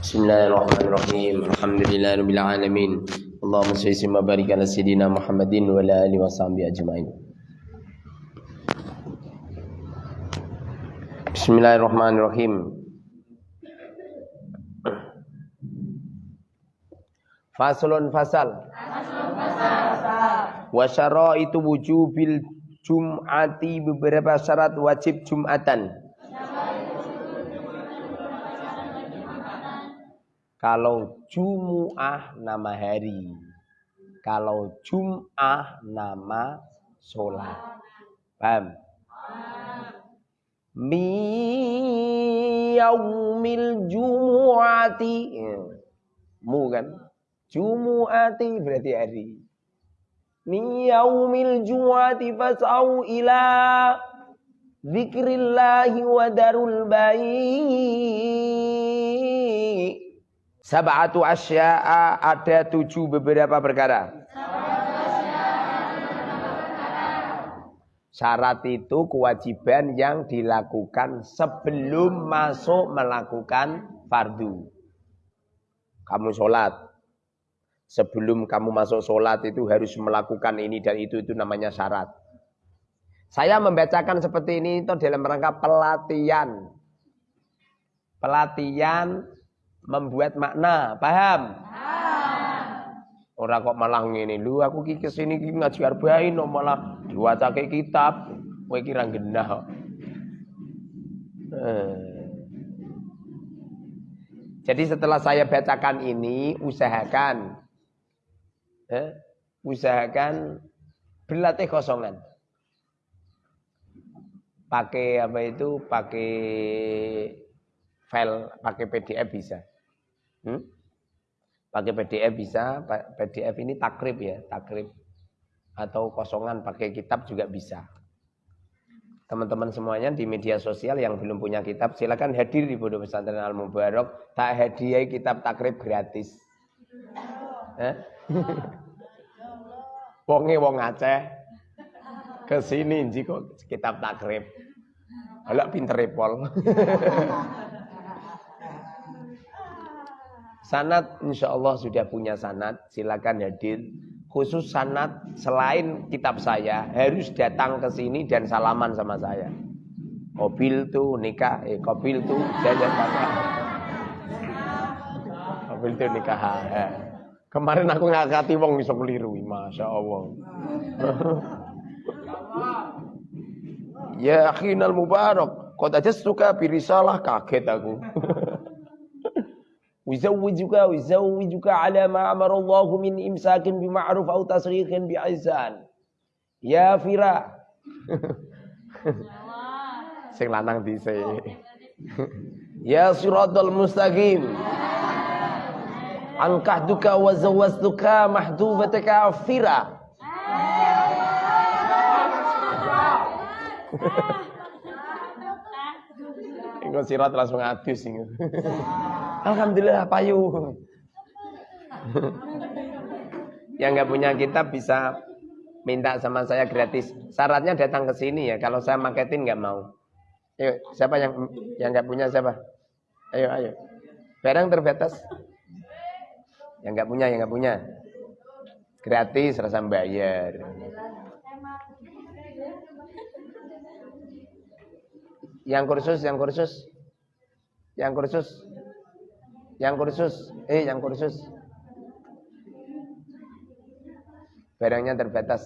Bismillahirrahmanirrahim. Alhamdulillahirabbil. Allahumma shalli wa sayidina Muhammadin wa ala ajmain. Bismillahirrahmanirrahim. Faslun fasal. Wa syaraitu wujubil jum'ati beberapa syarat wajib jum'atan. Kalau Jumu'ah nama hari. Kalau Jum'ah nama sholat. Paham? Mi yaumil jumu'ati. Mu kan? Jumu'ati berarti hari. Mi yaumil jumu'ati fas'au ila zikrillahi wa darul bayi. Sab'atu asya'a ada tujuh beberapa perkara. Syarat itu kewajiban yang dilakukan sebelum masuk melakukan fardu. Kamu sholat. Sebelum kamu masuk sholat itu harus melakukan ini dan itu, itu namanya syarat. Saya membacakan seperti ini itu dalam rangka pelatihan. Pelatihan membuat makna, paham? Orang kok malah ngene, lu aku ki ke sini ki ngaji arba'in no malah diwacake kitab, kowe kira genah. Eh. Jadi setelah saya bacakan ini, usahakan eh, usahakan berlatih kosongan. Pakai apa itu? Pakai file, pakai PDF bisa. Hmm? Pakai PDF bisa, PDF ini takrib ya, takrib. Atau kosongan pakai kitab juga bisa. Teman-teman semuanya di media sosial yang belum punya kitab, silakan hadir di Pondok Pesantren Al Mubarak. Tak hadiah kitab takrib gratis. Eh? Wonge wong Aceh ke sini kok kitab takrib. Alak pinter repol. Sanat insya Allah sudah punya sanat, silakan hadir. Khusus sanat selain kitab saya harus datang ke sini dan salaman sama saya. Kobil tuh nikah, eh kobil tuh jajan sama. Kobil tuh nikah. Eh. Kemarin aku ngakati wong bisa keliru, masya Allah. ya akhinal mubarak, kau aja suka birisalah kaget aku. ويزوجك ويزوجك على ما أمر الله من إمساك بمعروف أو تصريح بإحسان يا فراء sing lanang dhisik ya siratal mustaqim ankahduka wa zawwaztuka mahdubataka fira Engko sirat langsung adus sing. Alhamdulillah payu. Yang nggak punya kitab bisa minta sama saya gratis. Syaratnya datang ke sini ya. Kalau saya marketin nggak mau. Ayo, siapa yang yang nggak punya siapa? Ayo, ayo. Barang terbatas. Yang nggak punya, yang nggak punya. Gratis, rasa bayar. Yang kursus, yang kursus. Yang kursus. Yang kursus, eh yang kursus. Barangnya terbatas.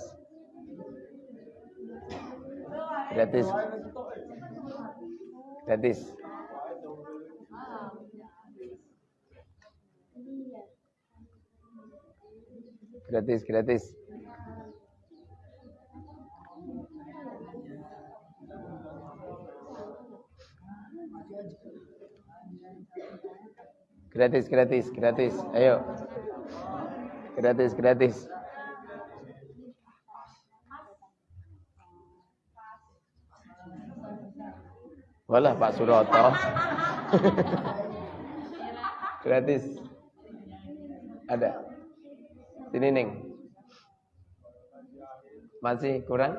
Gratis. Gratis. Gratis, gratis. Gratis, gratis, gratis. Ayo. Gratis, gratis. Walah Pak Suroto. gratis. Ada. Sini Ning. Masih kurang?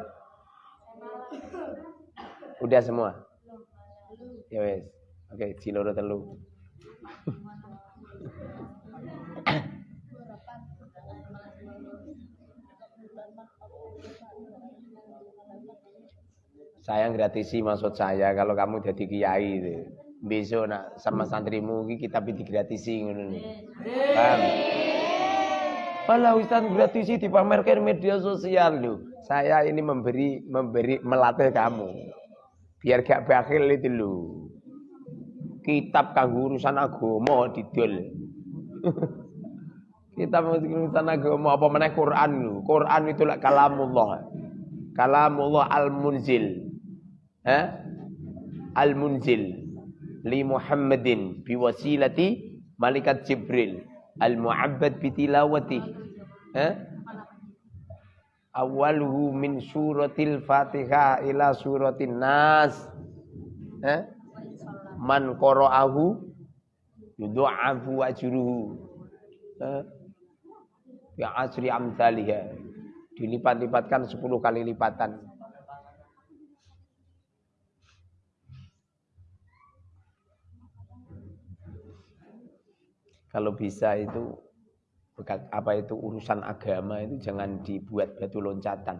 Udah semua? Ya wes. Oke, ciloro telu. Saya gratisi maksud saya kalau kamu jadi kiai. Besok nak sama santri santrimu kita bisa gratisi ngono. Paham? Pala Ustaz gratisi dipamerkan media sosial lu. Saya ini memberi memberi melatih kamu. Biar gak bakhil itu lu. Kitab kanggo urusan agama didol. Kitab urusan agama apa mana Quran. Quran itu lah kalamullah. Kalamullah al-munzil. Eh? Al-munzil li Muhammadin biwasilati malaikat Jibril al-mu'abbad bitilawati eh? awaluhu min suratil fatihah ila suratin nas eh? man qara'ahu yudha'afu ajruhu eh? Ya asri amsalihah dilipat-lipatkan 10 kali lipatan kalau bisa itu apa itu urusan agama itu jangan dibuat batu loncatan.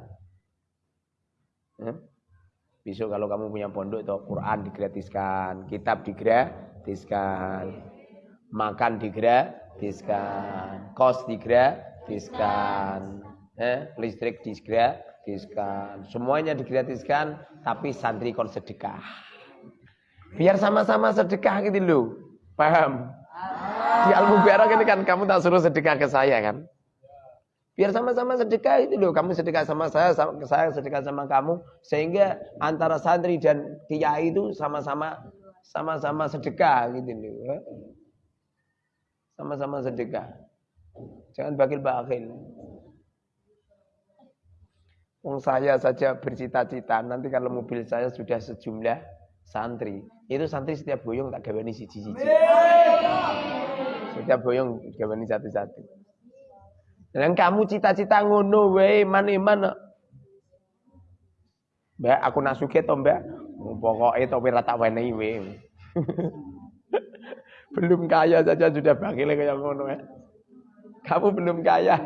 Hmm? Besok kalau kamu punya pondok itu Quran digratiskan, kitab digratiskan, makan digratiskan, kos digratiskan, eh, listrik digratiskan, semuanya digratiskan, tapi santri kon sedekah. Biar sama-sama sedekah gitu loh, paham? Di Al-Mubarak ini kan kamu tak suruh sedekah ke saya kan. Biar sama-sama sedekah itu loh. Kamu sedekah sama saya, sama, saya sedekah sama kamu. Sehingga antara santri dan kiai itu sama-sama sama-sama sedekah gitu loh. Ya. Sama-sama sedekah. Jangan bakil-bakil. Wong saya saja bercita-cita nanti kalau mobil saya sudah sejumlah santri. Itu santri setiap boyong tak gawani siji-siji. Setiap boyong gawani satu-satu. Dan kamu cita-cita ngono wae iman-iman. Mbak, aku nak suge to, Mbak. Pokoknya to ora tak wenehi wae. belum kaya saja sudah bakil kayak ngono ya. Kamu belum kaya.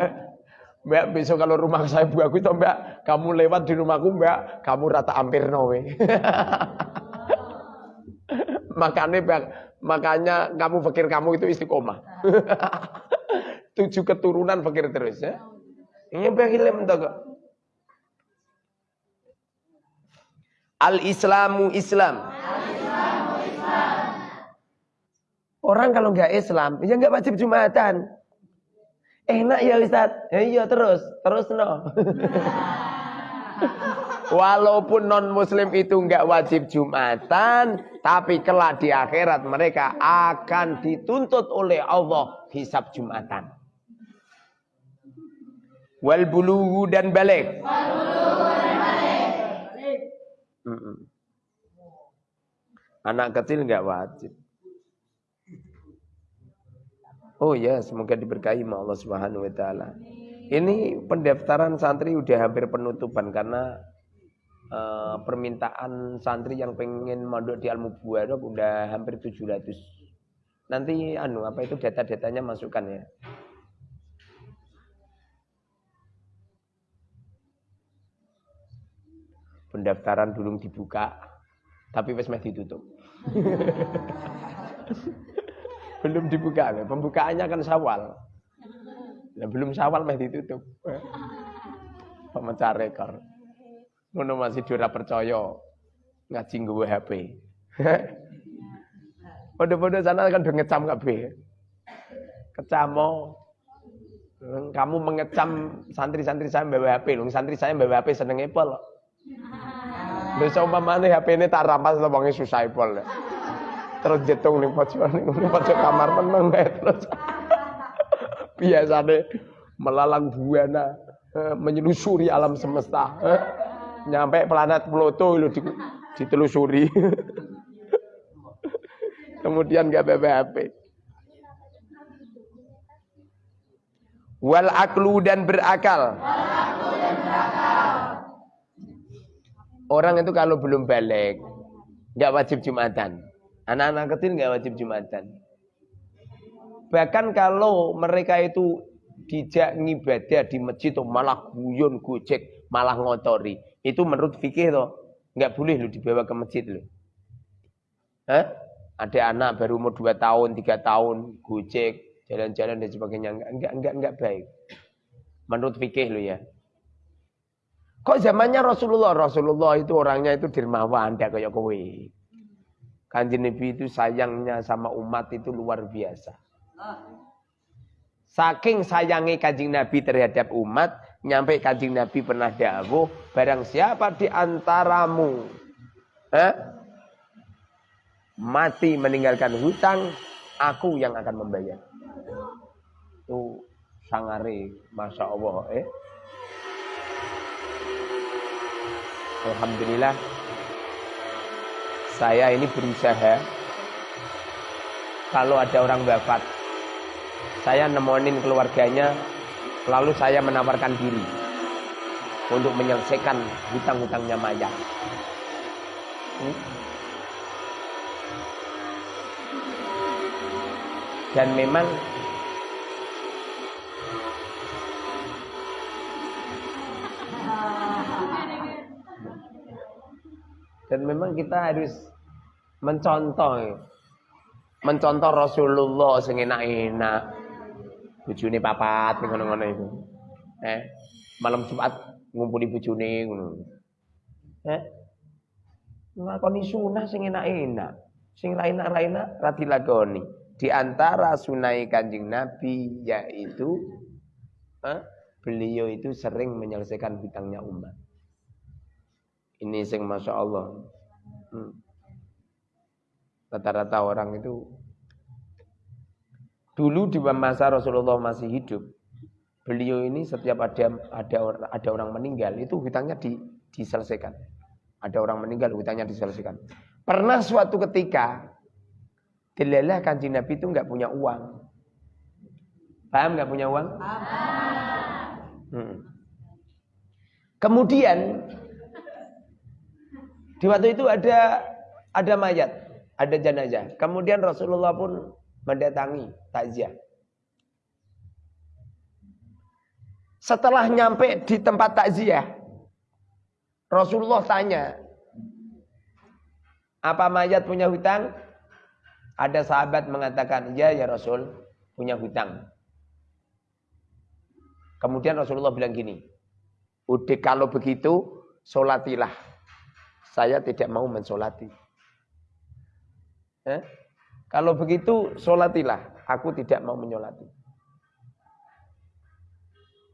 Mbak, besok kalau rumah saya bagus toh Mbak, kamu lewat di rumahku Mbak, kamu rata hampir nowe. Makanya Makanya kamu pikir kamu itu istiqomah. Tujuh keturunan pikir terus ya. Ini bagilim Al-Islamu Islam. Orang kalau nggak Islam, ya nggak wajib Jumatan. Enak ya Ustaz? Ya, iya terus, terus no. Walaupun non muslim itu nggak wajib Jumatan, tapi kelak di akhirat mereka akan dituntut oleh Allah hisab Jumatan. Wal bulugu dan balik. Anak kecil nggak wajib. Oh ya, semoga diberkahi Allah Subhanahu wa taala. Ini pendaftaran santri udah hampir penutupan karena uh, permintaan santri yang pengen mondok di Al Mubarak udah hampir 700. Nanti anu apa itu data-datanya masukkan ya. Pendaftaran dulu dibuka, tapi wes ditutup. belum dibuka, pembukaannya kan sawal. Nah, belum sawal masih ditutup. Pemecah rekor. Ngono masih dora percaya ngaji nggawa HP. Pada-pada sana kan udah ngecam kabeh. Kecamo. Kamu mengecam santri-santri saya bawa HP. Santri saya bawa HP seneng Apple. Lho umpamane HP ini tak rampas to wonge susah Apple. Terus jetung ning pojok ning pojok kamar meneng terus. Biasane melalang buana eh, menyelusuri alam semesta. Eh nyampe planet Pluto lu ditelusuri. Kemudian gak BBHP. Wal aklu dan berakal. Orang itu kalau belum balik, nggak wajib jumatan. Anak-anak kecil nggak wajib jumatan. Bahkan kalau mereka itu dijak ngibadah di masjid, malah guyon gojek, malah ngotori. Itu menurut fikih toh Enggak boleh lu dibawa ke masjid lu. Hah? Ada anak baru umur 2 tahun, 3 tahun, gojek, jalan-jalan dan sebagainya. Enggak, enggak, enggak, enggak baik. Menurut fikih lu ya. Kok zamannya Rasulullah? Rasulullah itu orangnya itu dermawan, tidak kayak kowe. Kanjeng Nabi itu sayangnya sama umat itu luar biasa. Saking sayangi kanjeng Nabi terhadap umat, nyampe kanjeng Nabi pernah dawuh, barang siapa di antaramu eh, mati meninggalkan hutang, aku yang akan membayar. Itu sangare, masya Allah. Eh. Alhamdulillah saya ini berusaha kalau ada orang wafat saya nemonin keluarganya lalu saya menawarkan diri untuk menyelesaikan hutang-hutangnya mayat hmm? dan memang dan memang kita harus mencontoh mencontoh Rasulullah sing enak-enak. Bojone papat ngono-ngono itu. Eh malam Jumat ngumpuli bojone ngono. Eh nglakoni sunah sing enak-enak. Sing lain-lain ra dilakoni. Di antara sunai kanjeng Nabi yaitu eh, beliau itu sering menyelesaikan hutangnya umat ini sing masya Allah. Hmm. Rata-rata orang itu dulu di masa Rasulullah masih hidup, beliau ini setiap ada ada ada orang meninggal itu hutangnya di, diselesaikan. Ada orang meninggal hutangnya diselesaikan. Pernah suatu ketika Delalah kanjeng Nabi itu nggak punya uang. Paham nggak punya uang? Hmm. Kemudian di waktu itu ada ada mayat, ada jenazah. Kemudian Rasulullah pun mendatangi takziah. Setelah nyampe di tempat takziah, Rasulullah tanya, apa mayat punya hutang? Ada sahabat mengatakan, ya ya Rasul, punya hutang. Kemudian Rasulullah bilang gini, udah kalau begitu, solatilah saya tidak mau mensolati. Eh? Kalau begitu, solatilah. Aku tidak mau menyolati.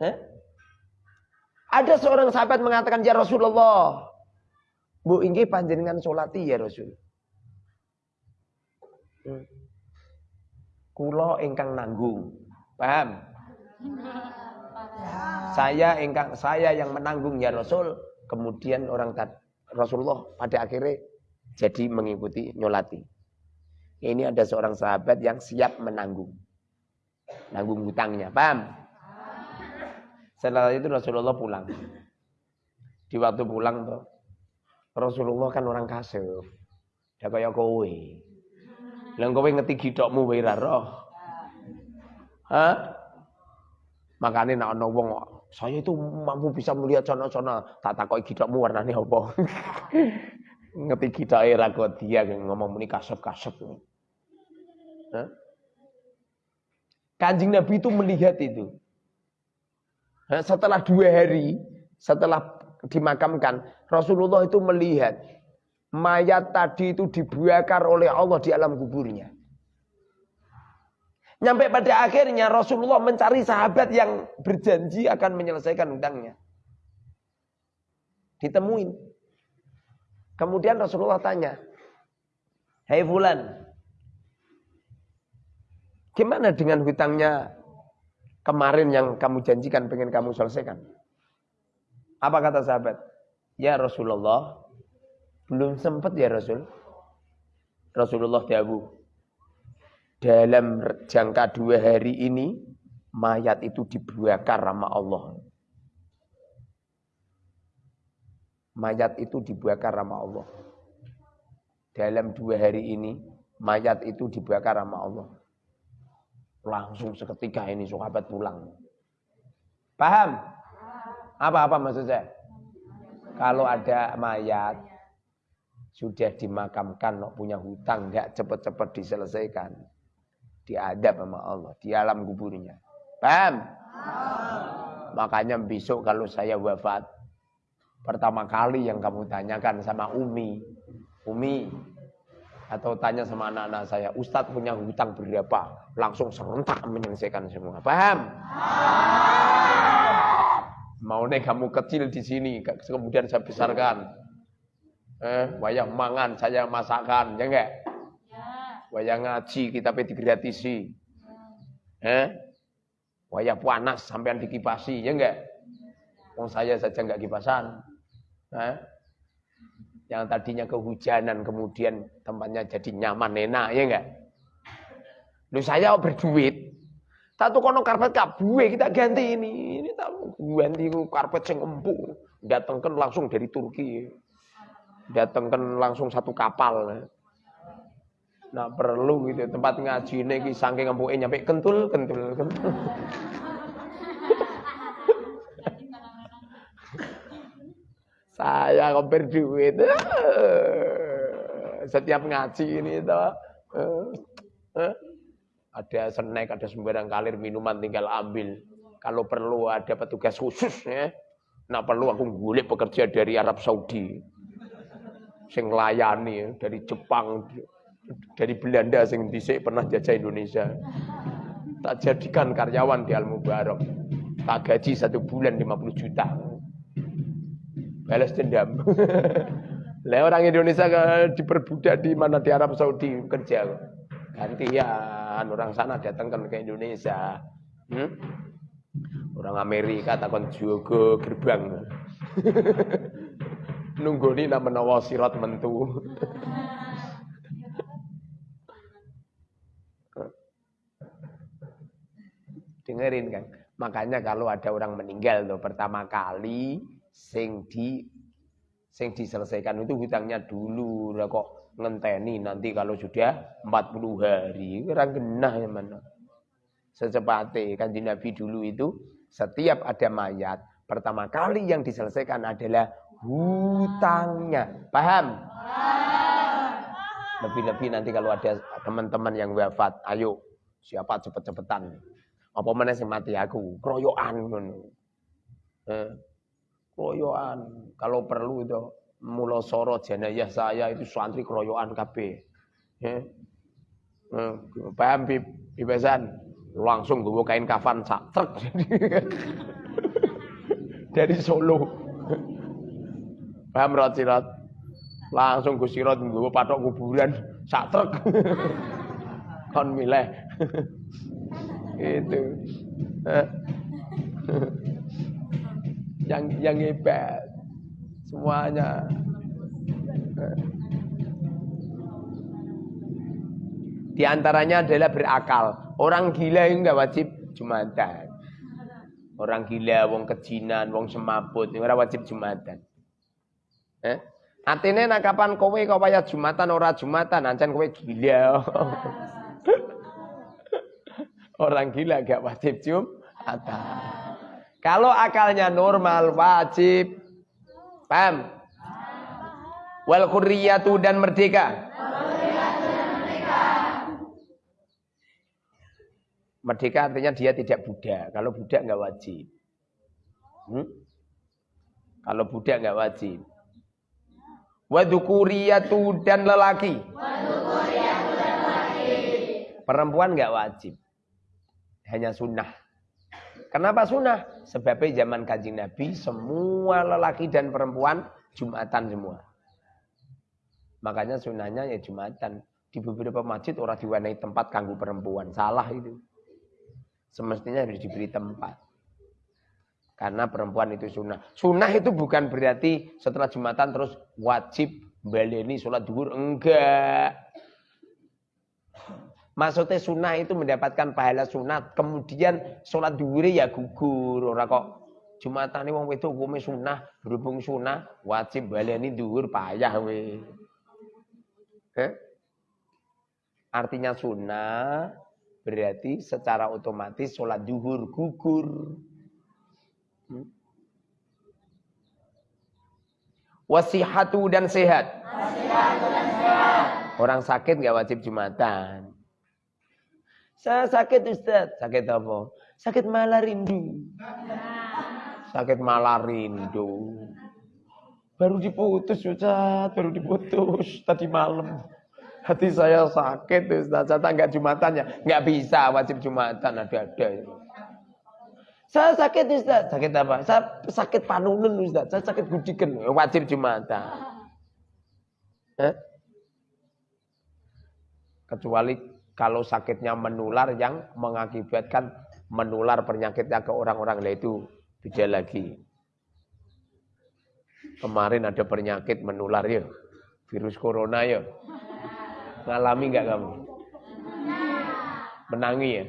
Eh? Ada seorang sahabat mengatakan, Ya Rasulullah, Bu inggi panjenengan solati ya Rasul. Hmm. Kulo ingkang nanggung. Paham? Saya ingkang saya yang menanggung ya Rasul. Kemudian orang tadi Rasulullah pada akhirnya jadi mengikuti nyolati. Ini ada seorang sahabat yang siap menanggung. Nanggung hutangnya, paham? Setelah itu Rasulullah pulang. Di waktu pulang tuh, Rasulullah kan orang kasih. Dia kayak kowe. Lah kowe ngeti gidokmu wae roh. Hah? Makanya nak saya itu mampu bisa melihat sana-sana. Tak takoki gidokmu warnane apa. Ngerti gidoke ra kok dia ngomong muni kasep-kasep. Kanjeng Nabi itu melihat itu. Setelah dua hari, setelah dimakamkan, Rasulullah itu melihat mayat tadi itu dibakar oleh Allah di alam kuburnya. Nyampe pada akhirnya Rasulullah mencari sahabat yang berjanji akan menyelesaikan hutangnya. Ditemuin. Kemudian Rasulullah tanya, Hei Fulan, gimana dengan hutangnya kemarin yang kamu janjikan pengen kamu selesaikan? Apa kata sahabat? Ya Rasulullah, belum sempat ya Rasul. Rasulullah Dawu, dalam jangka dua hari ini mayat itu dibakar sama Allah. Mayat itu dibakar sama Allah. Dalam dua hari ini mayat itu dibakar sama Allah. Langsung seketika ini sahabat pulang. Paham? Apa-apa maksud saya? Kalau ada mayat sudah dimakamkan, punya hutang, nggak cepet-cepet diselesaikan. Diadab sama Allah, di alam kuburnya. Paham? Makanya besok kalau saya wafat, pertama kali yang kamu tanyakan sama Umi, Umi, atau tanya sama anak-anak saya, Ustadz punya hutang berapa? Langsung serentak menyelesaikan semua. Paham? Mau nih kamu kecil di sini, kemudian saya besarkan. Eh, wayang mangan, saya masakan, ya enggak? Ya. Wayang ngaji, kita digratisi. Eh? Wayang panas, sampean dikipasi, ya enggak? Wong saya saja enggak kipasan. Eh? Yang tadinya kehujanan, kemudian tempatnya jadi nyaman, enak, ya enggak? Lu saya berduit, satu kono karpet kabue kita ganti ini. Ini tak ganti karpet sing empuk. Datangkan langsung dari Turki datangkan langsung satu kapal. Nah perlu gitu tempat ngaji ini saking empuke nyampe kentul kentul kentul. Saya kok berduit. Setiap ngaji ini toh. Ada snack, ada sembarang kalir minuman tinggal ambil. Kalau perlu ada petugas khusus ya. Nah perlu aku ngulik pekerja dari Arab Saudi sing layani dari Jepang dari Belanda sing dhisik pernah jajah Indonesia. Tak jadikan karyawan di Al Mubarak tak gaji satu bulan 50 juta. Balas dendam. Lah orang Indonesia diperbudak di mana? Di Arab Saudi kerja. Gantian orang sana datangkan ke Indonesia. Hmm? orang Amerika takon juga gerbang. Nunggu ini menawa sirat mentu. Dengerin kan. Makanya kalau ada orang meninggal tuh pertama kali sing di sing diselesaikan itu hutangnya dulu. Lah kok ngenteni nanti kalau sudah 40 hari orang genah ya mana. Secepatnya kan di Nabi dulu itu setiap ada mayat pertama kali yang diselesaikan adalah hutangnya. Paham? Lebih-lebih nanti kalau ada teman-teman yang wafat, ayo siapa cepet-cepetan. Apa mana sih mati aku? Kroyoan Eh. Kalau perlu itu mulo soro jenayah saya itu santri kroyoan KB. Eh, eh, paham? Langsung gue kain kafan sak truk. Dari Solo. Paham rot sirat? Langsung Gus Sirot nggawa patok kuburan sak truk. Kon milih. itu. yang yang hebat semuanya. Di antaranya adalah berakal. Orang gila yang enggak wajib Jumatan. Orang gila, wong kejinan, wong semaput, ora wajib Jumatan. Eh? Atine nak kapan kowe kok wayah Jumatan ora Jumatan, ancen kowe gila. Orang gila gak wajib Jumatan. Kalau akalnya normal wajib. Paham? Wal khurriyatu dan merdeka. Merdeka artinya dia tidak budak. Kalau budak nggak wajib. Hmm? Kalau budak nggak wajib. Wadukuriyatu dan lelaki. Wadukuriyatu dan lelaki. Perempuan nggak wajib. Hanya sunnah. Kenapa sunnah? Sebabnya zaman kaji Nabi semua lelaki dan perempuan Jumatan semua. Makanya sunnahnya ya Jumatan. Di beberapa masjid orang diwarnai tempat kanggu perempuan. Salah itu. Semestinya harus diberi tempat. Karena perempuan itu sunnah. Sunnah itu bukan berarti setelah Jumatan terus wajib baleni sholat duhur. Enggak. Maksudnya sunnah itu mendapatkan pahala sunat. Kemudian sholat duhur ya gugur. Orang kok Jumatan ini wong itu hukumnya sunnah. Berhubung sunnah wajib baleni duhur payah we. Eh? Artinya sunnah berarti secara otomatis sholat duhur gugur. Wasihatu dan sehat. Orang sakit nggak wajib Jumatan. Saya sakit Ustaz. Sakit apa? Sakit malah rindu. Sakit malah rindu. Baru diputus Ustaz, baru diputus tadi malam. Hati saya sakit Ustaz, saya nggak Jumatannya. Nggak bisa wajib Jumatan ada-ada. Saya sakit Ustaz. Sakit apa? Saya sakit panunun Ustaz. Saya sakit gudikan. Wajib Jumatan. Eh? Kecuali kalau sakitnya menular yang mengakibatkan menular penyakitnya ke orang-orang lain itu beda lagi. Kemarin ada penyakit menular ya. Virus corona ya. Ngalami nggak kamu? Menangi ya?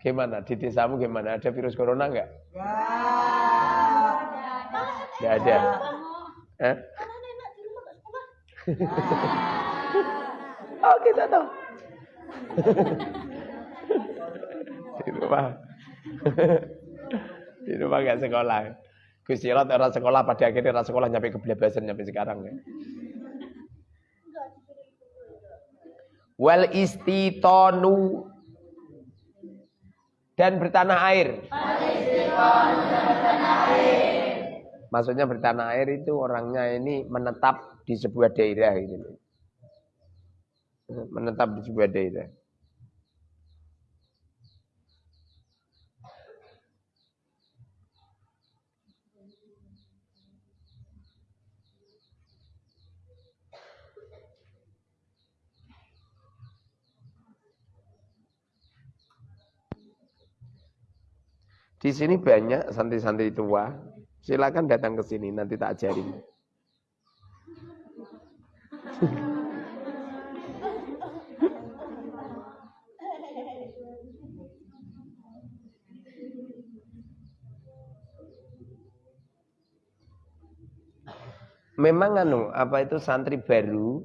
Gimana? Di desamu gimana? Ada virus corona enggak? Enggak ada. Eh? oh kita tahu. Di rumah. di rumah enggak sekolah. Gusti Allah orang sekolah pada akhirnya orang sekolah nyampe kebelabasan nyampe sekarang ya. Wal istitonu dan bertanah air. Maksudnya bertanah air itu orangnya ini menetap di sebuah daerah gitu. Menetap di sebuah daerah. Di sini banyak santri-santri tua. Silakan datang ke sini, nanti tak ajarin. Memang anu, apa itu santri baru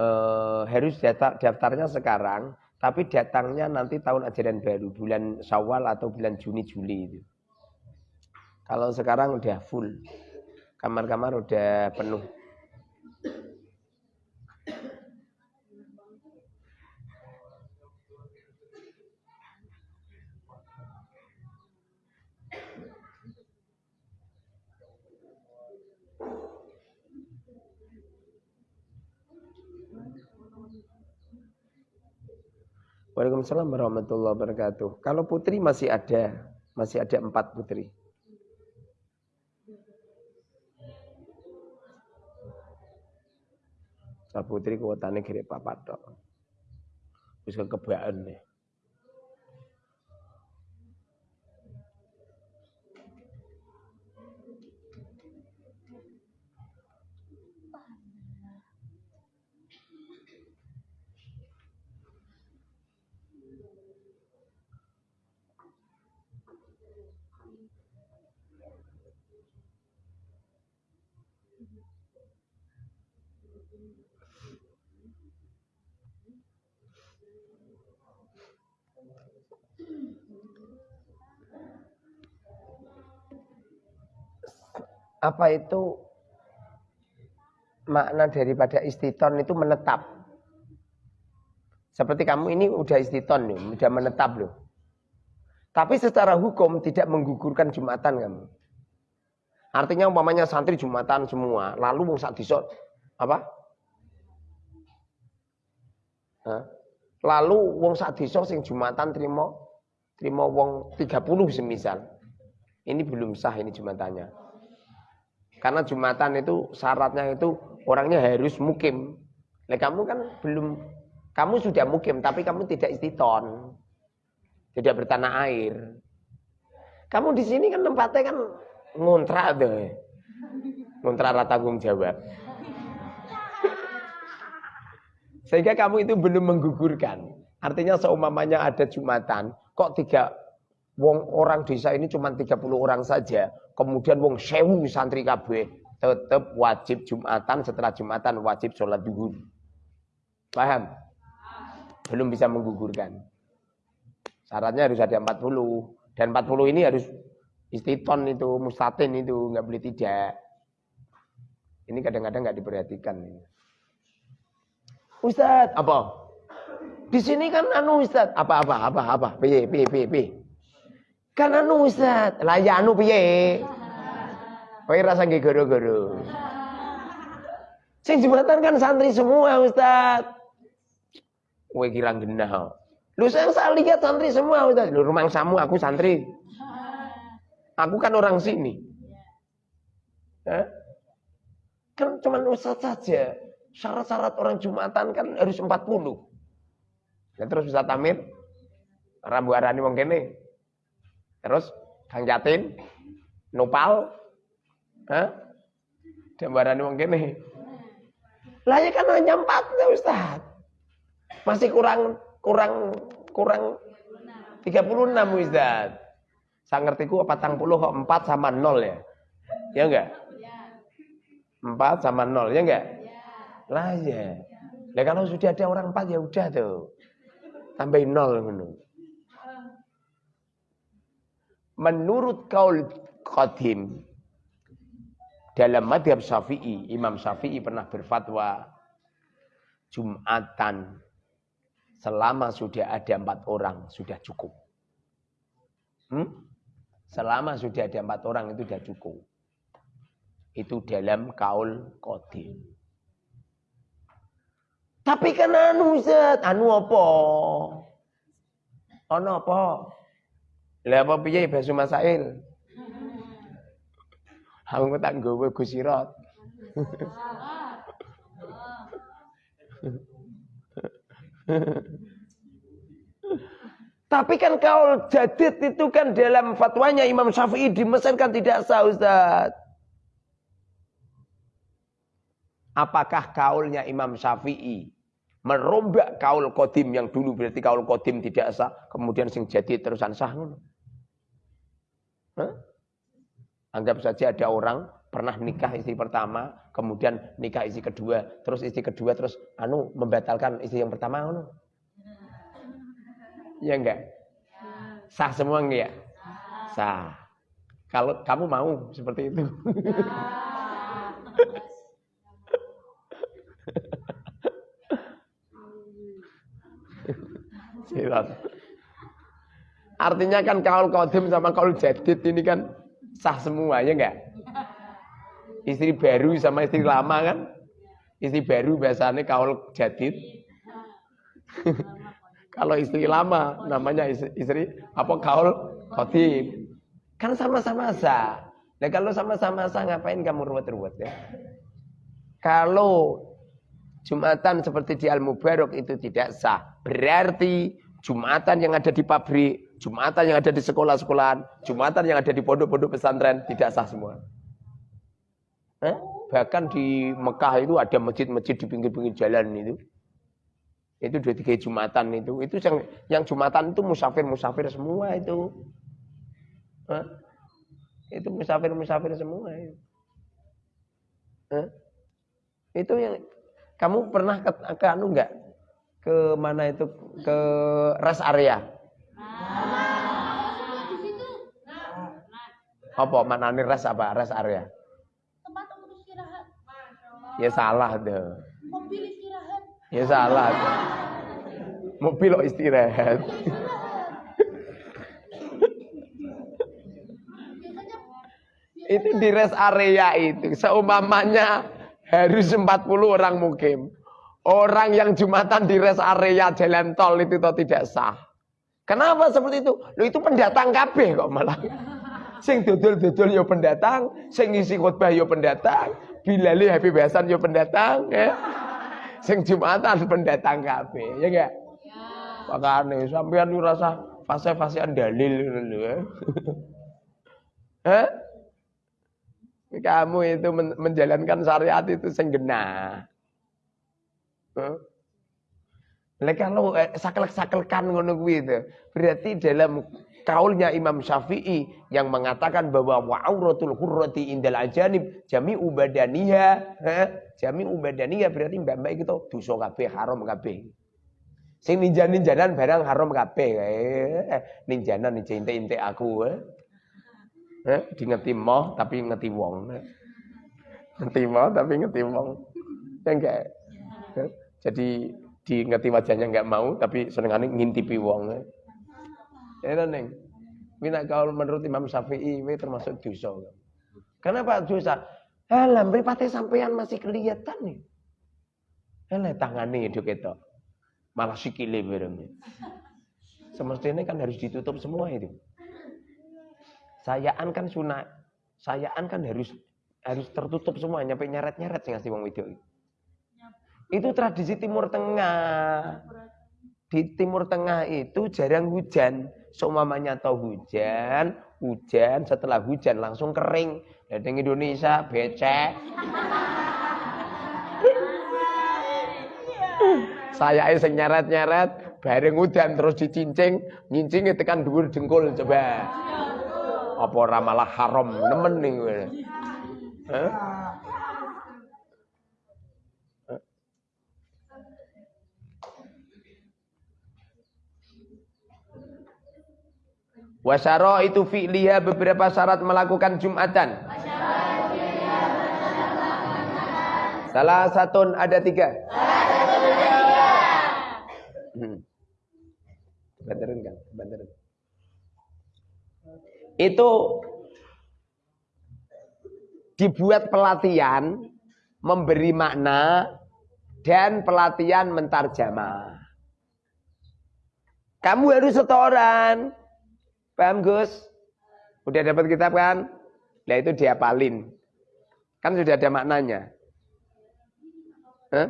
eh, harus daftar, daftarnya sekarang tapi datangnya nanti tahun ajaran baru, bulan Syawal atau bulan Juni Juli itu. Kalau sekarang udah full, kamar-kamar udah penuh. Waalaikumsalam warahmatullahi wabarakatuh. Kalau putri masih ada, masih ada empat putri. Sa putri kuotane kiri papat tok. Wis kekebaan nih. Apa itu makna daripada istiton itu menetap. Seperti kamu ini udah istiton nih, udah menetap loh. Tapi secara hukum tidak menggugurkan Jumatan kamu. Artinya umpamanya santri Jumatan semua, lalu mau saat disot apa? Hah? Lalu wong saat disot sing Jumatan terima terima wong 30 semisal. Ini belum sah ini Jumatannya. Karena Jumatan itu syaratnya itu orangnya harus mukim. Nah, kamu kan belum, kamu sudah mukim tapi kamu tidak istiton. Tidak bertanah air. Kamu di sini kan tempatnya kan ngontrak deh. Ngontrak rata tanggung jawab. Sehingga kamu itu belum menggugurkan. Artinya seumamanya ada Jumatan, kok tiga wong orang desa ini cuma 30 orang saja kemudian wong sewu santri kabeh tetap wajib Jumatan setelah Jumatan wajib sholat duhur. Paham? Belum bisa menggugurkan. Syaratnya harus ada 40 dan 40 ini harus istiton itu, mustatin itu nggak boleh tidak. Ini kadang-kadang nggak diperhatikan. Ustadz, apa? Di sini kan anu Ustadz, apa apa apa apa, piye piye piye piye. Kan anu Ustadz, lah ya anu piye. Kowe rasa nggih goro-goro. Sing jembatan kan santri semua Ustadz. Kowe kira genah. Lu saya, saya lihat santri semua Ustadz. Lu rumah samu aku santri. Aku kan orang sini. Hah? Kan cuma Ustadz saja. Syarat-syarat orang Jumatan kan harus 40. Ya, terus bisa tamir. Rambu arani wong kene. Terus Kang Jatin, Nopal, Hah? Gambaran wong kene. Lah ya kan hanya empat ya Ustaz. Masih kurang kurang kurang 36 Ustaz. Saya ngertiku 40 kok 4 sama 0 ya. Ya enggak? 4 sama 0 ya enggak? Lah ya. Lah kalau sudah ada orang 4 ya udah tuh. Tambahin 0 menurut. Menurut kaul qadim dalam madhab syafi'i, Imam Syafi'i pernah berfatwa Jumatan selama sudah ada empat orang sudah cukup. Hmm? Selama sudah ada empat orang itu sudah cukup. Itu dalam kaul kodim. Tapi kan anu Ustaz, anu apa? Ono apa? Lah apa piye basu masail? Aku tak nggawa Gus Sirat. Tapi kan kaul jadid itu kan dalam fatwanya Imam Syafi'i di Mesir kan tidak sah Ustaz. Apakah kaulnya Imam Syafi'i merombak kaul kodim yang dulu berarti kaul kodim tidak sah, kemudian sing jadi terusan sah? Hah? Anggap saja ada orang pernah nikah istri pertama, kemudian nikah istri kedua, terus istri kedua terus anu membatalkan istri yang pertama anu. Ya enggak? Sah semua enggak? Sah. Kalau kamu mau seperti itu. Artinya kan kaul kodim sama kaul jadid ini kan sah semua ya enggak? Istri baru sama istri lama kan? Istri baru biasanya kaul jadid. Kalau istri lama namanya istri, istri apa kaul khotib. Kan sama-sama sah. Nah kalau sama-sama sah ngapain kamu ruwet-ruwet ya? Kalau Jumatan seperti di Al-Mubarak itu tidak sah. Berarti Jumatan yang ada di pabrik Jumatan yang ada di sekolah-sekolahan, Jumatan yang ada di pondok-pondok pesantren tidak sah semua. Eh? Bahkan di Mekah itu ada masjid-masjid di pinggir-pinggir jalan itu. Itu dua tiga Jumatan itu. Itu yang yang Jumatan itu musafir-musafir semua itu. Eh? Itu musafir-musafir semua itu. Eh? Itu yang kamu pernah ke, ke anu enggak? Ke mana itu? Ke rest area. Apa nih res apa? Res area. Tempat untuk istirahat. Ya salah deh. Mobil istirahat. Ya salah. Deh. Mobil istirahat. itu di rest area itu seumpamanya harus 40 orang mukim. Orang yang Jumatan di rest area jalan tol itu tidak sah. Kenapa seperti itu? Lo itu pendatang KB kok malah. Sing dodol-dodol yo pendatang, sing ngisi khotbah yo pendatang, bilali happy besan yo pendatang, ya. Sing Jumatan pendatang kabeh, ya enggak? Ya. Makane sampean lu rasa fase-fasean dalil lho ya. Hah? Kamu itu menjalankan syariat itu sing genah. Huh? Lah kalau eh, saklek-saklekan ngono kuwi itu, berarti dalam kaulnya Imam Syafi'i yang mengatakan bahwa wa'auratul hurrati indal ajanib jami ubadaniha jami ubadaniha berarti mbak-mbak itu dosa kabeh haram kabeh sing ninja-ninjanan barang haram kabeh eh, ninjanan ninja inte-inte aku eh. Eh, di ngeti moh tapi ngeti wong Ngetimo tapi ngetimong. Ya enggak. Jadi di ngerti wajahnya enggak mau tapi senengane ngintipi wong. Ya neng. Mina kalau menurut Imam Syafi'i ini termasuk dosa. Kenapa dosa? Alah, mripate sampean masih kelihatan nih. Alah, tangane itu ketok. Malah sikile bareng. Semestinya kan harus ditutup semua itu. Sayaan kan sunat. Sayaan kan harus harus tertutup semua, nyampe nyeret-nyeret sih ngasih wong wedok. Itu tradisi Timur Tengah. Di Timur Tengah itu jarang hujan. Seumpamanya tahu hujan, hujan, setelah hujan langsung kering. Dan Indonesia becek. Saya sing nyeret-nyeret, bareng udan terus dicincing, nyincing tekan dhuwur jengkol coba. Apa ora malah haram nemen. Hah? Wasyaro itu fi'liha beberapa syarat melakukan Jumatan. Salah satu ada tiga. Hmm. Itu dibuat pelatihan memberi makna dan pelatihan mentarjamah. Kamu harus setoran. Paham Gus? Udah dapat kitab kan? Nah itu diapalin. Kan sudah ada maknanya. Hah?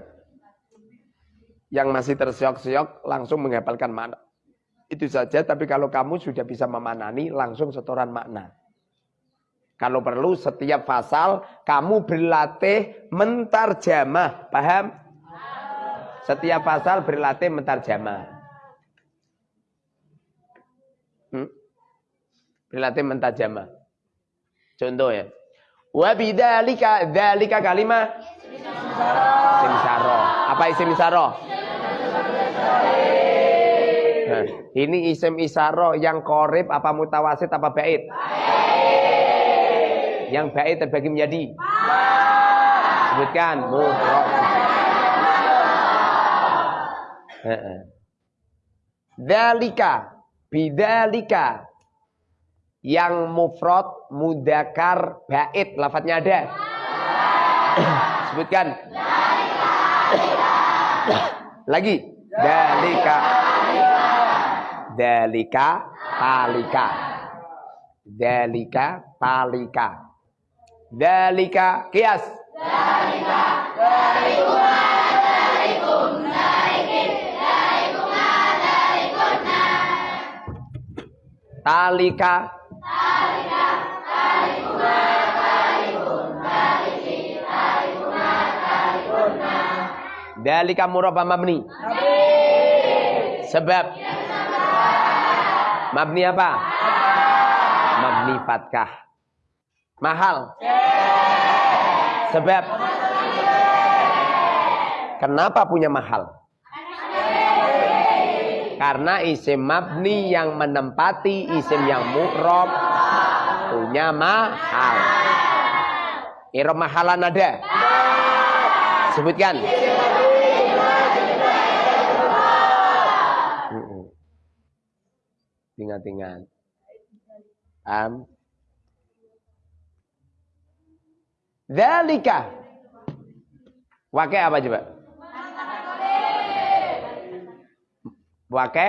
Yang masih terseok-seok langsung menghafalkan makna. Itu saja, tapi kalau kamu sudah bisa memanani, langsung setoran makna. Kalau perlu setiap pasal kamu berlatih mentarjamah. Paham? Setiap pasal berlatih mentarjamah. Hmm? Mentarjamah. Contoh ya. Wa bidzalika dzalika kalimah simsaro. Apa isim isaro? Nah, ini isim isaro yang korib apa mutawasid apa bait? Yang bait terbagi menjadi Sebutkan mufrad. Dalika bidalika yang mufrad mudakar bait lafadznya ada. Sebutkan. Lagi. Dalika. Dalika talika. Dalika talika. Dalika kias. Talika. Dalika murabba mabni. Sebab. Mabni apa? Mabni fatkah. Mahal. Sebab. Kenapa punya mahal? Karena isim mabni yang menempati isim yang mu'rob punya mahal. Irob mahalan ada? Sebutkan. Ingat-ingat. Am. Dalika. Wake apa coba? Wake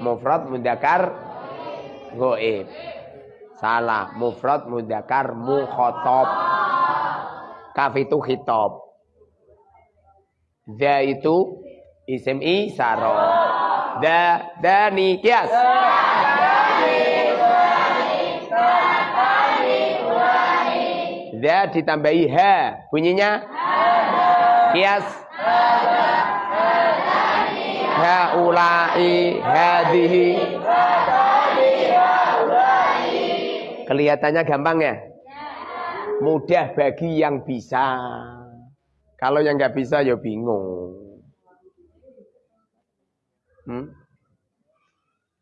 mufrad mudakar goib. Salah, mufrad mudakar mukhotob. Kaf itu khitab. Da itu isim isaro. Da dani kias. Da ditambahi ha. Bunyinya kias. Haulai hadihi. Kelihatannya gampang ya? Mudah bagi yang bisa. Kalau yang nggak bisa ya bingung. Hmm?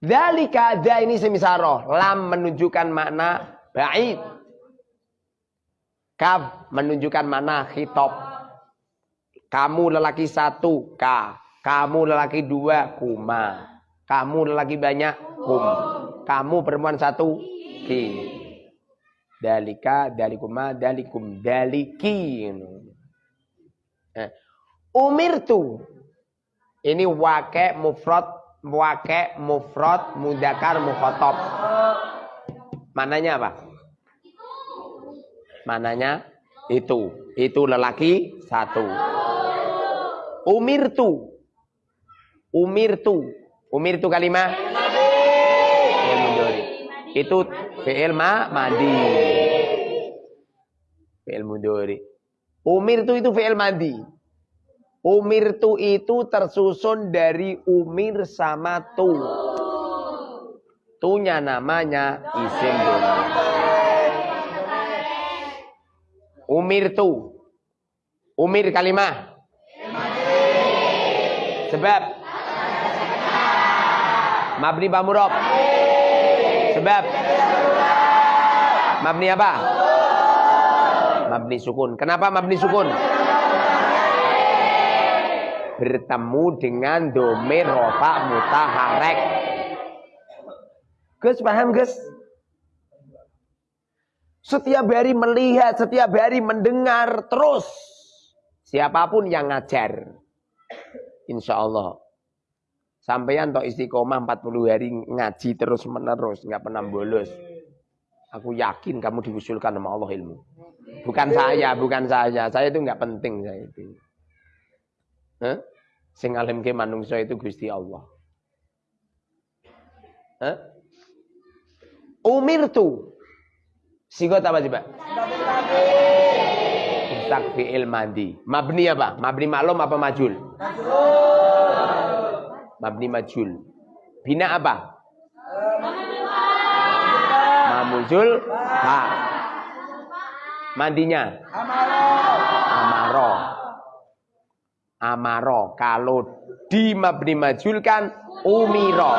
Dalika da ini semisaroh. Lam menunjukkan makna ba'id. Kaf menunjukkan mana khitab. Kamu lelaki satu, ka. Kamu lelaki dua, kuma. Kamu lelaki banyak, kum. Kamu perempuan satu, ki. Dalika, dalikuma, dalikum, daliki. Eh. Umirtu. Ini wake mufrad, wake mufrad, mudakar, mukhotob. Mananya apa? Mananya itu. Itu lelaki satu. Umirtu. Umirtu. Umirtu kalimah. Itu fi'il ma madi. Fi'il mudori. Umirtu itu fi'il madi. Umirtu itu tersusun dari umir sama tu. Tunya namanya isim. Umir tu. Umir kalimah. Sebab. Mabni bamurob. Sebab. Mabni apa? Mabni sukun. Kenapa mabni sukun? Bertemu dengan domir rofa mutaharek. Gus paham Gus? Setiap hari melihat, setiap hari mendengar terus. Siapa pun yang ngajar. Insya Allah. Sampeyan toh istiqomah 40 hari ngaji terus menerus. nggak pernah bolos. Aku yakin kamu diusulkan sama Allah ilmu. Bukan saya, bukan saya. Saya itu nggak penting saya itu. Huh? Sing alim ke manungsa itu Gusti Allah. Huh? Umirtu Sigot apa coba? Mustak fi'il mandi. Mabni apa? Mabni maklum apa majul? Mabni majul. Bina apa? Mamuzul ha. Mandinya? Amaro. Amaro. Kalau di mabni majul kan umiro.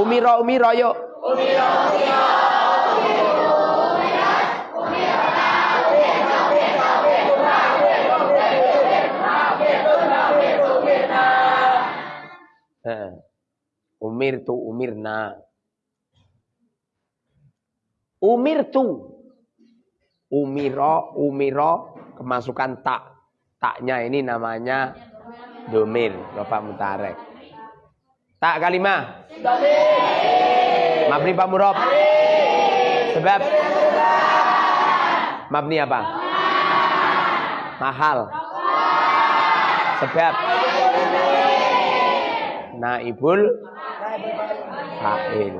Umiro, umiro yuk. Umiro. Umir tu umirna. Umir tu. Umiro, umiro, kemasukan tak. Taknya ini namanya domir, Bapak Mutarek. Tak kalimah. Mabni Pak Murob. Sebab. Mabni apa? Mahal. Sebab naibul fa'il.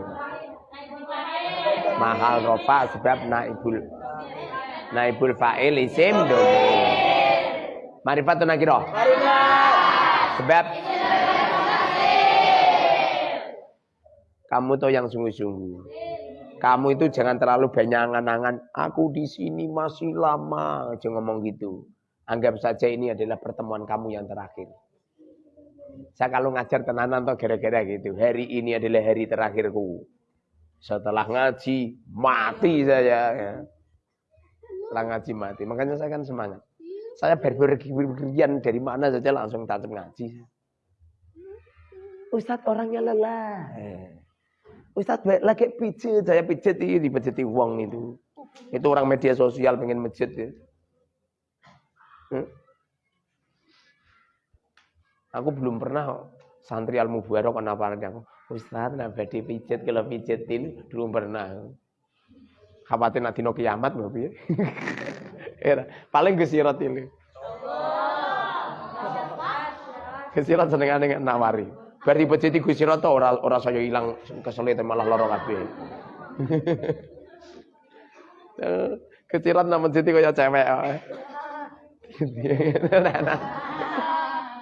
Mahal rofa sebab naibul naibul fa'il isim domir. Marifatun nakiro. Sebab kamu tuh yang sungguh-sungguh. Kamu itu jangan terlalu banyak angan-angan. Aku di sini masih lama. Jangan ngomong gitu. Anggap saja ini adalah pertemuan kamu yang terakhir. Saya kalau ngajar tenanan atau gara-gara gitu. Hari ini adalah hari terakhirku. Setelah ngaji, mati saya. Ya. Setelah ngaji mati. Makanya saya kan semangat. Saya berpergian dari mana saja langsung tatap ngaji. Ustadz orangnya lelah. Ustadz baik lagi pijit, saya pijit ini dipijiti uang itu. Itu orang media sosial pengen masjid ya. Hmm? Aku belum pernah santri al mubarak kenapa aku Ustaz nah badhe pijet kalau pijetin belum pernah. Khawatir nanti no kiamat ya. Paling gesirat ini. Gesirat seneng aneh nawari. Berarti pijeti gesirat tuh orang orang saya hilang kesulitan malah lorong kabeh. Kecirat nama jadi kayak cewek.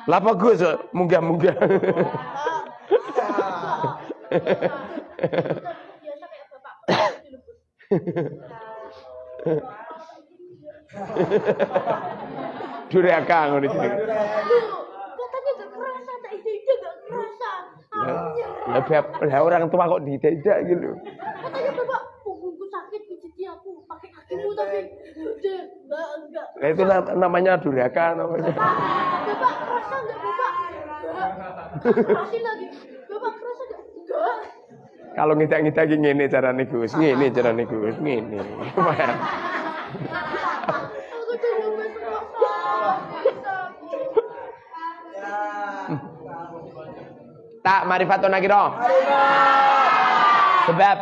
Lah bagus, munggah-munggah. Duraka ngono iki. Katanya gak kerasa, tak ide-ide gak kerasa. Lah orang tua kok tidak gitu. Katanya bapak punggungku sakit pijiti aku pakai kakimu tapi Nah, itu namanya durhaka namanya. Bapak kerasa enggak Bapak? Enggak. lagi. Bapak kerasa enggak? Enggak. Kalau ngidak-ngidak ngene carane Gus, ngene carane Gus, ngene. Tak marifatun nakiro. Sebab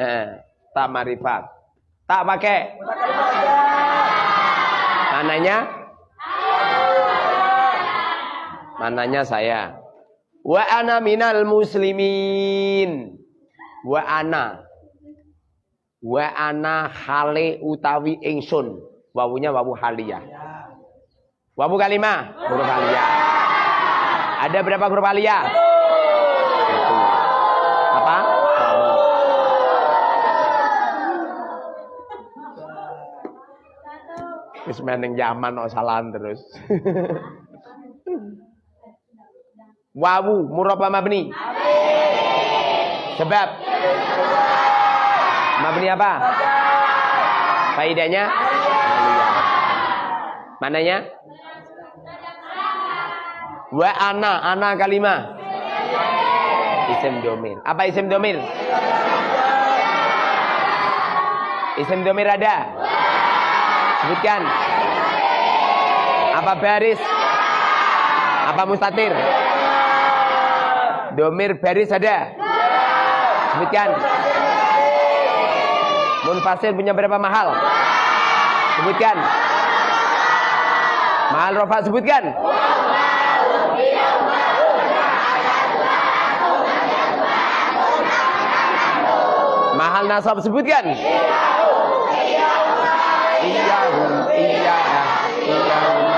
eh, tak marifat. Tak pakai. Mananya? Mananya saya. Wa ana minal muslimin. Wa ana. Wa ana hale utawi ingsun. Wawunya wawu haliyah. Wawu kalimah, huruf aliyah. Ada berapa huruf aliyah? Wis meneng zaman kok salah terus. Wawu murabba mabni. Sebab mabni apa? Faidahnya? Mananya? Wa ana, ana kalimah. Isim domir. Apa isim domir? Isim domir ada? Sebutkan. Apa baris? Apa mustatir? Domir baris ada? Sebutkan. Munfasil punya berapa mahal? Sebutkan. Mahal rofa sebutkan. Mahal nasab sebutkan. Iyahum, iyahum, iyahum,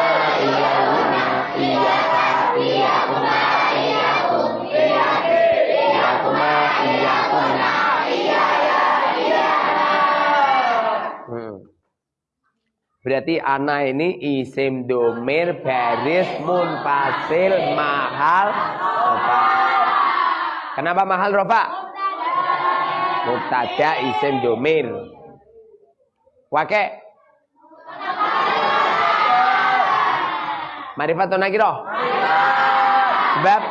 Berarti ana ini isim domir baris munfasil mahal rofa. Kenapa mahal rofa? Mubtada isim domir. Wake. Marifatun nakiro. Sebab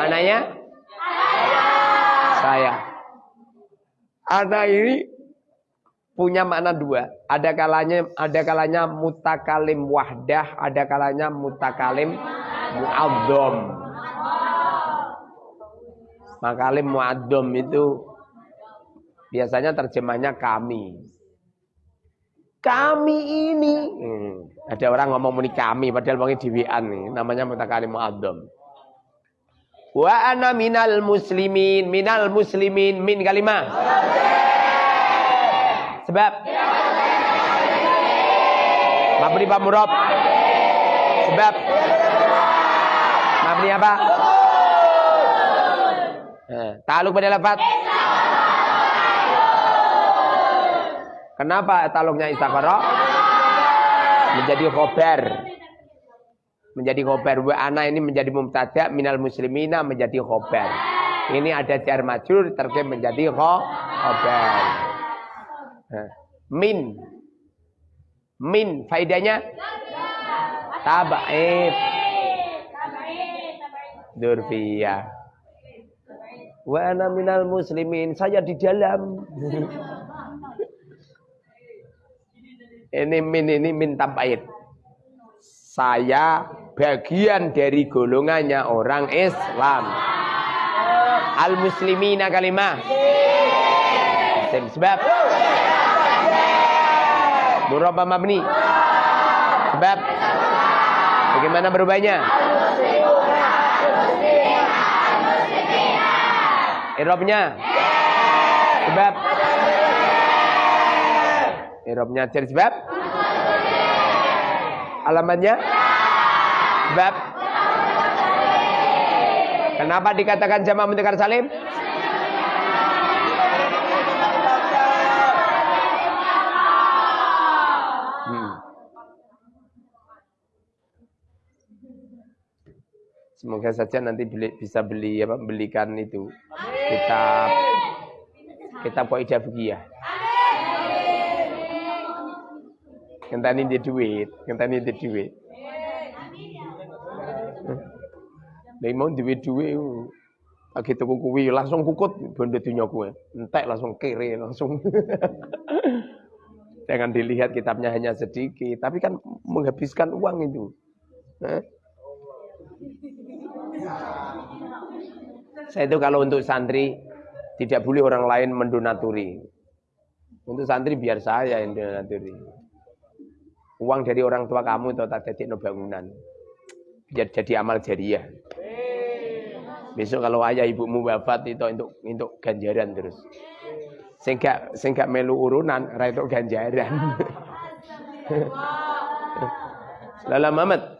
mananya? Saya. Ada ini punya makna dua. Ada kalanya ada kalanya mutakalim wahdah, ada kalanya mutakalim muadzam. Makalim mu'addom itu biasanya terjemahnya kami. Kami ini. Hmm, ada orang ngomong muni kami padahal wong diwian nih, namanya mutakalim mu'addom. Wa ana minal muslimin, minal muslimin min kalimah. Sebab Mabni Pak Murab. Sebab Mabni apa? Eh, taluk pada lafaz. Kenapa taluknya istiqara? Menjadi khobar. Menjadi khobar. Wa ana ini menjadi mubtada minal muslimina menjadi khobar. Ini ada jar majrur terkait menjadi khobar. Eh, min. Min faidahnya tabaib. Durfiyah. Wa ana minal muslimin. Saya di dalam. ini min ini min tabaid. Saya bagian dari golongannya orang Islam. Al muslimina kalimah. Sebab Murabba mabni. Sebab bagaimana berubahnya? Irobnya. Sebab. Irobnya jadi sebab. Alamatnya. Sebab. Kenapa dikatakan jamaah mudzakkar salim? Semoga saja nanti beli, bisa beli apa belikan itu kitab Kitab Qaidah Fikih. Ngenteni di duit, ngenteni di duit. Lha mau duwe duwe lagi tuku kuwi langsung kukut bondo dunya kuwe. Entek langsung kere langsung. Jangan dilihat kitabnya hanya sedikit, tapi kan menghabiskan uang itu. Saya itu kalau untuk santri tidak boleh orang lain mendonaturi. Untuk santri biar saya yang mendonaturi. Uang dari orang tua kamu itu tak jadi bangunan. Biar jadi amal jariah. Besok kalau ayah ibumu wafat itu untuk untuk ganjaran terus. Sehingga sehingga melu urunan ra itu ganjaran. Lala Mamat.